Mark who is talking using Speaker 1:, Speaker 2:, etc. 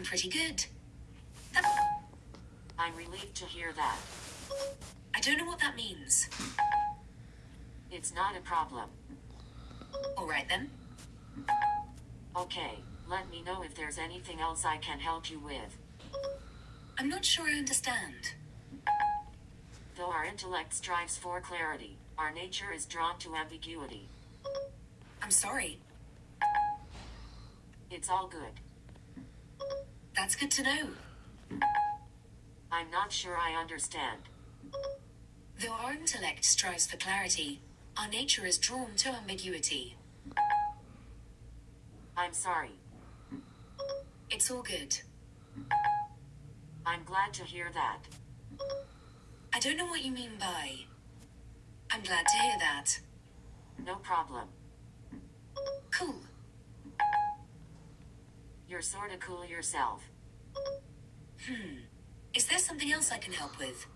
Speaker 1: I'm pretty good.
Speaker 2: I'm relieved to hear that.
Speaker 1: I don't know what that means.
Speaker 2: It's not a problem.
Speaker 1: Alright then.
Speaker 2: Okay, let me know if there's anything else I can help you with.
Speaker 1: I'm not sure I understand.
Speaker 2: Though our intellect strives for clarity, our nature is drawn to ambiguity.
Speaker 1: I'm sorry.
Speaker 2: It's all good.
Speaker 1: That's good to know.
Speaker 2: I'm not sure I understand.
Speaker 1: Though our intellect strives for clarity, our nature is drawn to ambiguity.
Speaker 2: I'm sorry.
Speaker 1: It's all good.
Speaker 2: I'm glad to hear that.
Speaker 1: I don't know what you mean by. I'm glad to hear that.
Speaker 2: No problem.
Speaker 1: Cool.
Speaker 2: You're sorta cool yourself.
Speaker 1: Hmm. Is there something else I can help with?